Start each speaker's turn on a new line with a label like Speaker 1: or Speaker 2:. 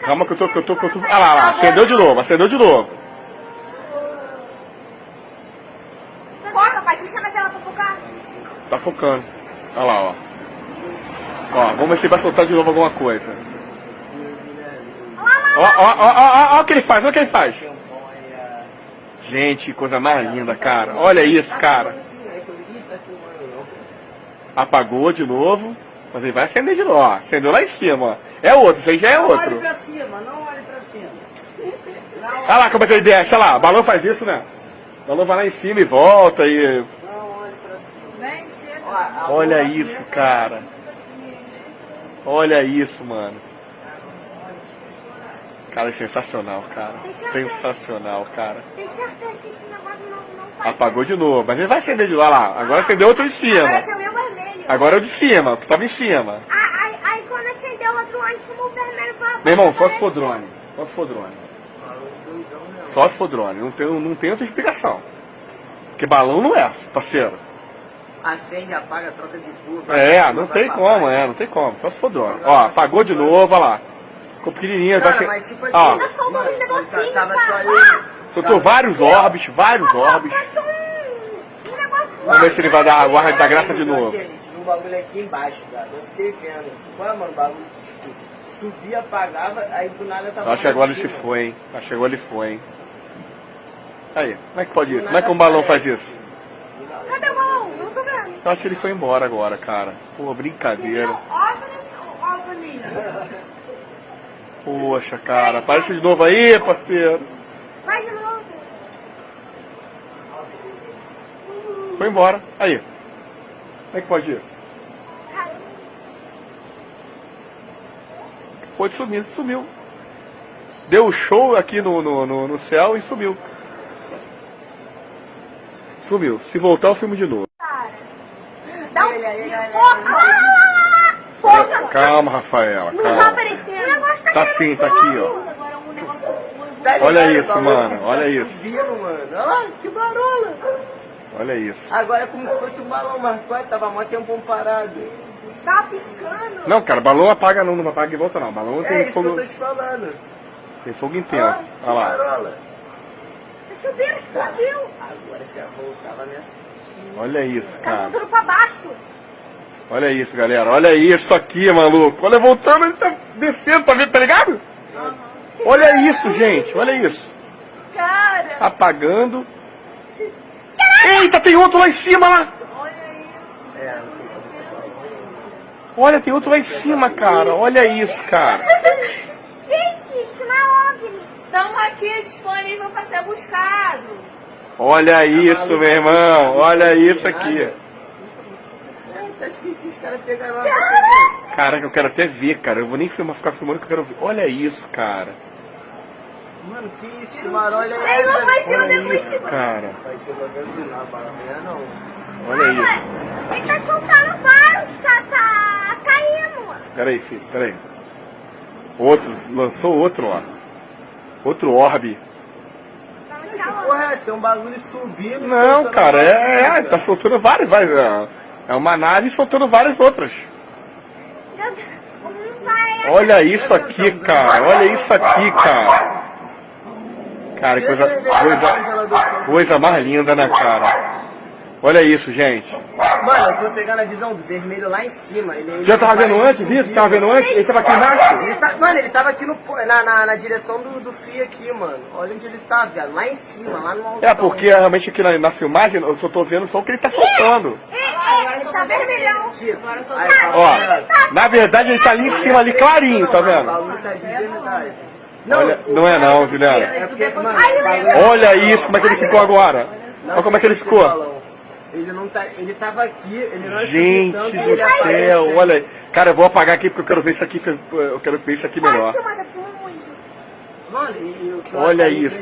Speaker 1: Calma que eu tô, que eu tô, que eu tô. Ah lá, lá, acendeu de novo, acendeu de novo.
Speaker 2: Foca, pai. Na tela pra focar.
Speaker 1: Tá focando. Olha lá, ó. Ó, vamos ver se vai soltar de novo alguma coisa. Ó, ó, ó, ó, ó, ó o que ele faz, olha o que ele faz. Gente, coisa mais linda, cara. Olha isso, cara. Apagou de novo, mas ele vai acender de novo, ó. Acendeu lá em cima, ó. É outro, isso aí já é
Speaker 3: Não olhe
Speaker 1: outro.
Speaker 3: pra cima, não olhe pra cima.
Speaker 1: Olha lá como é que ele desce, olha lá. O balão faz isso, né? O balão vai lá em cima e volta e...
Speaker 3: Não olhe pra cima.
Speaker 2: Chega.
Speaker 3: Ó,
Speaker 1: Olha isso, cara. Olha isso, mano. Cara, é sensacional, cara. Sensacional, cara.
Speaker 2: Não, não.
Speaker 1: Apagou de novo, mas ele vai acender de lá, lá. Agora acendeu outro em cima. Agora é o de cima, o que tava em cima.
Speaker 2: Ah, Aí, aí quando acendeu o outro cima, o vermelho foi
Speaker 1: Meu irmão, só se for drone. Só se for drone. Só se for drone. Não tem, não tem outra explicação. Porque balão não é, parceiro.
Speaker 3: Acende, apaga, troca de curva.
Speaker 1: É,
Speaker 3: vai
Speaker 1: não tem como,
Speaker 3: vai
Speaker 1: é, não tem como. Só se for drone. Ó, apagou de novo, olha lá. Ficou pequenininho. vai
Speaker 3: Cara,
Speaker 1: ser-
Speaker 3: mas tipo assim,
Speaker 1: Ó,
Speaker 2: Tá soltando
Speaker 3: mano,
Speaker 2: um negocinho,
Speaker 3: tava só
Speaker 2: sabe?
Speaker 3: eu.
Speaker 1: soltou vários orbes, vários orbes. Vamos ver se ele vai dar a guarda da graça de novo.
Speaker 3: Bagulho aqui embaixo, cara. Eu fiquei vendo. Ué, mano, o bagulho, tipo, subia, apagava, aí do nada tava.
Speaker 1: Acho que agora ele se foi, hein? Acho que agora ele foi, hein? Aí, como é que pode isso? Como é que um balão faz isso?
Speaker 2: Cadê o balão? Não tô vendo.
Speaker 1: Eu acho que ele foi embora agora, cara. Pô, brincadeira.
Speaker 2: OVNIs ou?
Speaker 1: Poxa, cara. Aparece de novo aí, parceiro.
Speaker 2: Vai de novo.
Speaker 1: Foi embora. Aí. Como é que pode isso? Pode sumir, sumiu. Deu show aqui no, no, no, no céu e sumiu. Sumiu. Se voltar, eu filmo de novo.
Speaker 2: Dá um...
Speaker 3: Olha, olha, olha,
Speaker 2: Foca!
Speaker 3: olha.
Speaker 2: Foca!
Speaker 1: Calma, Rafaela,
Speaker 2: Não tá
Speaker 1: calma.
Speaker 2: aparecendo. O negócio tá
Speaker 1: Tá sim, tá aqui, ó.
Speaker 3: Tá
Speaker 1: Olha isso, mano, olha
Speaker 3: tá
Speaker 1: isso.
Speaker 3: Subindo, mano. Olha lá, que barola.
Speaker 1: Olha isso.
Speaker 3: Agora é como se fosse um balão, mas tava mó tempão parado.
Speaker 2: Tá piscando.
Speaker 1: Não, cara, balão apaga não, não apaga e volta não. Balão
Speaker 3: É
Speaker 1: tem
Speaker 3: isso
Speaker 1: fogo,
Speaker 3: que eu tô te falando.
Speaker 1: tem fogo
Speaker 3: Olha
Speaker 1: intenso.
Speaker 3: lá,
Speaker 1: Olha lá.
Speaker 3: que barola.
Speaker 2: Subiram, explodiu.
Speaker 3: Agora se a voltava nessa.
Speaker 1: Olha isso,
Speaker 2: Tá
Speaker 1: cara.
Speaker 2: voltando pra baixo.
Speaker 1: Olha isso, galera. Olha isso aqui, maluco. Olha, voltando, ele tá descendo, tá vendo, tá ligado? Olha isso, gente. Olha isso.
Speaker 2: Cara,
Speaker 1: Apagando. Eita, tem outro lá em cima lá.
Speaker 2: olha isso.
Speaker 3: É, não tem como você falar.
Speaker 1: Olha, tem outro lá em cima, cara. Olha isso, cara.
Speaker 2: Gente, isso não é OVNI.
Speaker 4: Estamos aqui disponível para ser buscado.
Speaker 1: Olha isso, meu irmão. Olha isso aqui.
Speaker 3: Acho que esses caras pegaram lá pra você ver.
Speaker 1: Caraca, eu quero até ver, cara. Eu vou nem filmar, ficar filmando que eu quero ver. Olha isso, cara.
Speaker 3: Mano, que isso? É
Speaker 2: Aí não
Speaker 3: essa?
Speaker 2: vai ser o
Speaker 1: Olha isso, cara. Olha isso.
Speaker 2: Ele tá soltando vários, tá, tá caindo.
Speaker 1: Pera aí, filho, pera aí. Outro, lançou outro, ó. Outro orbe.
Speaker 3: Porra é essa? É um bagulho subindo.
Speaker 1: Não, cara, é, é, tá soltando vários, vai, é, é uma nave soltando várias outras. Olha isso aqui, cara, olha isso aqui, cara. Cara, que coisa, coisa, coisa mais linda, né, cara? Olha isso, gente.
Speaker 3: Mano, eu tô pegando a visão do vermelho lá em cima. Ele, ele
Speaker 1: Já tava vendo antes isso? Tava vendo antes? Ele tava aqui embaixo?
Speaker 3: Ele tá, mano, ele tava aqui no, na, na, na direção do, do fio aqui, mano. Olha onde ele tá, viado. Lá em cima, lá no alto.
Speaker 1: É, porque realmente aqui na, na filmagem eu só tô vendo só o que ele tá soltando.
Speaker 2: Ele, ele tá vermelhão.
Speaker 1: Ó, na verdade ele tá ali em cima, ali clarinho, tá
Speaker 3: O
Speaker 1: vendo?
Speaker 3: bagulho tá de verdade.
Speaker 1: Olha, não é não, Juliana.
Speaker 3: É porque, mano, bagulho-
Speaker 1: Olha isso, como é que ele ficou agora. Olha como é que ele ficou.
Speaker 3: Ele não tá. Ele tava aqui, ele não
Speaker 1: Gente do
Speaker 3: ele
Speaker 1: céu,
Speaker 3: apareceu.
Speaker 1: olha. Cara, eu vou apagar aqui porque eu quero ver isso aqui, eu quero ver isso aqui melhor.
Speaker 2: Eu
Speaker 1: Olha isso.